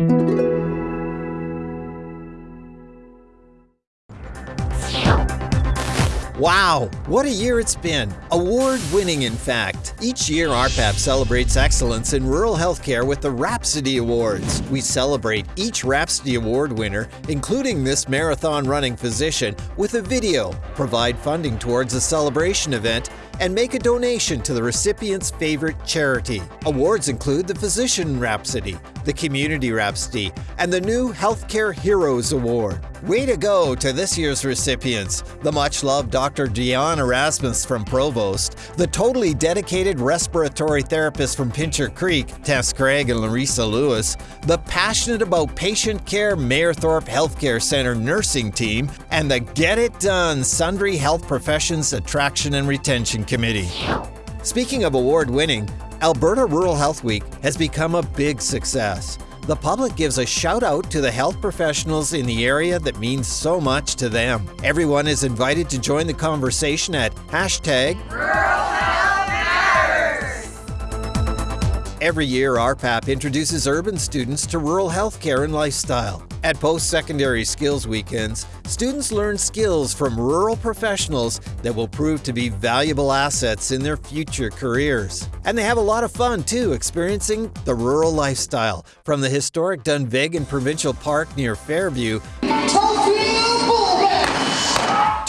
Thank you. Wow, what a year it's been! Award winning, in fact. Each year, RPAP celebrates excellence in rural healthcare with the Rhapsody Awards. We celebrate each Rhapsody Award winner, including this marathon running physician, with a video, provide funding towards a celebration event, and make a donation to the recipient's favorite charity. Awards include the Physician Rhapsody, the Community Rhapsody, and the new Healthcare Heroes Award. Way to go to this year's recipients, the much-loved Dr. Dion Erasmus from Provost, the totally dedicated respiratory therapist from Pincher Creek, Tess Craig and Larissa Lewis, the passionate about patient care Mayerthorpe Healthcare Center nursing team, and the Get It Done Sundre Health Professions Attraction and Retention Committee. Speaking of award winning, Alberta Rural Health Week has become a big success. The public gives a shout out to the health professionals in the area that means so much to them. Everyone is invited to join the conversation at hashtag Every year, RPAP introduces urban students to rural healthcare and lifestyle. At post-secondary skills weekends, students learn skills from rural professionals that will prove to be valuable assets in their future careers. And they have a lot of fun too, experiencing the rural lifestyle, from the historic Dunvegan Provincial Park near Fairview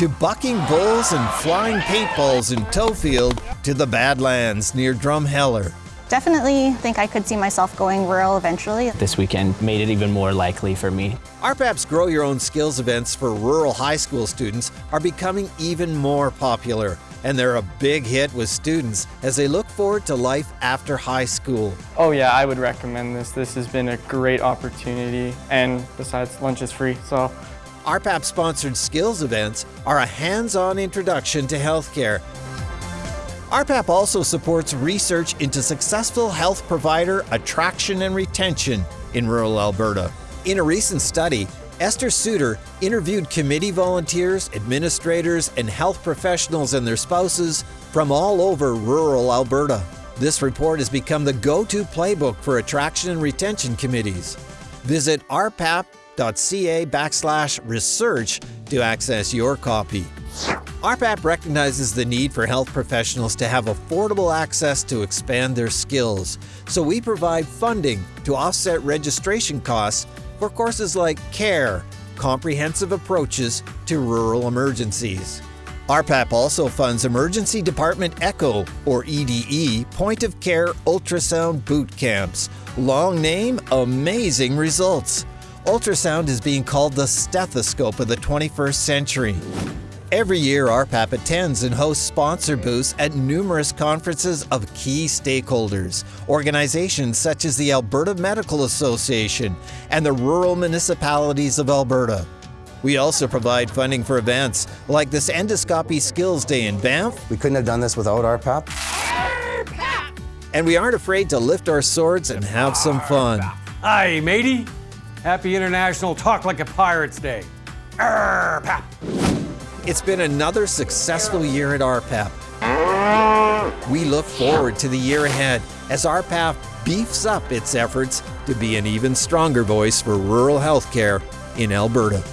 to bucking bulls and flying paintballs in Tofield to the Badlands near Drumheller. Definitely think I could see myself going rural eventually. This weekend made it even more likely for me. RPAP's Grow Your Own Skills events for rural high school students are becoming even more popular, and they're a big hit with students as they look forward to life after high school. Oh yeah, I would recommend this. This has been a great opportunity, and besides, lunch is free, so. RPAP-sponsored skills events are a hands-on introduction to healthcare RPAP also supports research into successful health provider attraction and retention in rural Alberta. In a recent study, Esther Suter interviewed committee volunteers, administrators, and health professionals and their spouses from all over rural Alberta. This report has become the go-to playbook for attraction and retention committees. Visit rpap.ca backslash research to access your copy. RPAP recognizes the need for health professionals to have affordable access to expand their skills, so we provide funding to offset registration costs for courses like CARE, Comprehensive Approaches to Rural Emergencies. RPAP also funds Emergency Department ECHO, or EDE, Point of Care Ultrasound Boot Camps. Long name, amazing results. Ultrasound is being called the stethoscope of the 21st century. Every year, RPAP attends and hosts sponsor booths at numerous conferences of key stakeholders, organizations such as the Alberta Medical Association and the Rural Municipalities of Alberta. We also provide funding for events like this Endoscopy Skills Day in Banff. We couldn't have done this without RPAP. And we aren't afraid to lift our swords and have some fun. Hi, matey. Happy International Talk Like a Pirates Day. RPAP. It's been another successful year at RPAP. We look forward to the year ahead as RPAP beefs up its efforts to be an even stronger voice for rural healthcare in Alberta.